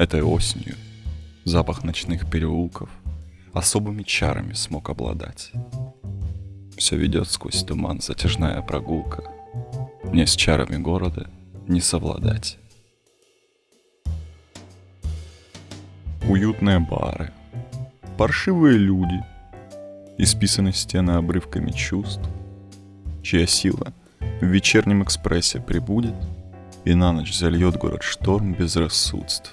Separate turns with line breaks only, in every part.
Этой осенью запах ночных переулков особыми чарами смог обладать. Все ведет сквозь туман затяжная прогулка. Мне с чарами города не совладать. Уютные бары, паршивые люди, исписаны стены обрывками чувств, чья сила в вечернем экспрессе прибудет и на ночь зальет город шторм безрассудств.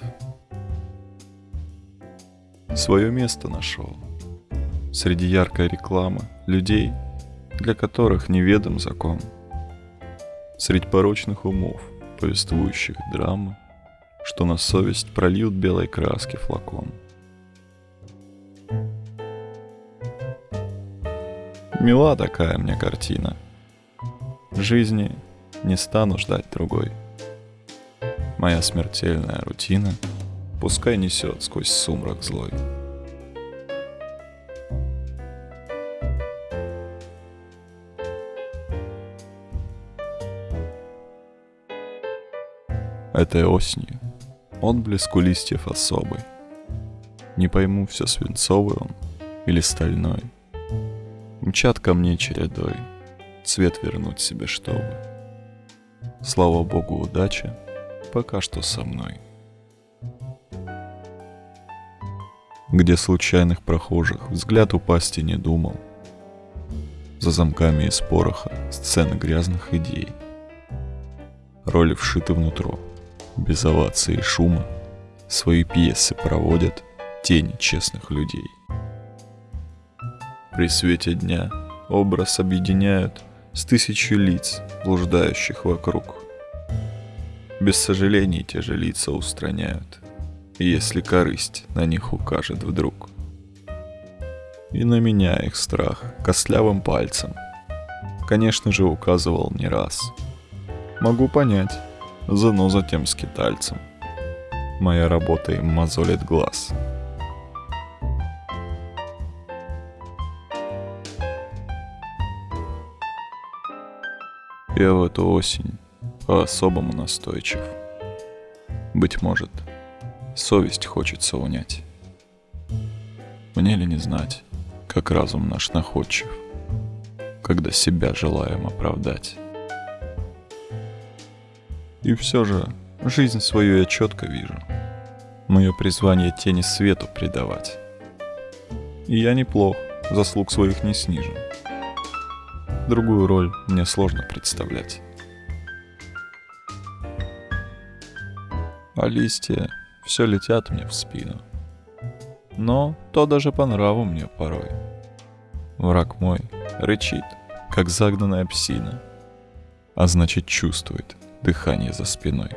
Свое место нашел среди яркой рекламы людей, для которых неведом закон. Среди порочных умов, повествующих драмы, что на совесть прольют белой краски флакон. Мила такая мне картина. Жизни не стану ждать другой. Моя смертельная рутина пускай несет сквозь сумрак злой. Этой осенью отблеск у листьев особый. Не пойму, все свинцовый он или стальной. Мчат ко мне чередой, цвет вернуть себе чтобы. Слава богу, удача пока что со мной. Где случайных прохожих взгляд упасть не думал. За замками из пороха сцены грязных идей. Роли вшиты внутрь без оваций и шума, свои пьесы проводят тени честных людей. При свете дня образ объединяют с тысячи лиц, блуждающих вокруг. Без сожалений те же лица устраняют, если корысть на них укажет вдруг. И на меня их страх костлявым пальцем, конечно же, указывал не раз. Могу понять, зано затем скитальцем. Моя работа им мозолит глаз. Я в эту осень по-особому настойчив. Быть может, совесть хочется унять. Мне ли не знать, как разум наш находчив, когда себя желаем оправдать. И все же, жизнь свою я четко вижу. Мое призвание тени свету предавать. И я неплох, заслуг своих не снижу. Другую роль мне сложно представлять. А листья все летят мне в спину. Но то даже по нраву мне порой. Враг мой рычит, как загнанная псина, а значит чувствует, дыхание за спиной.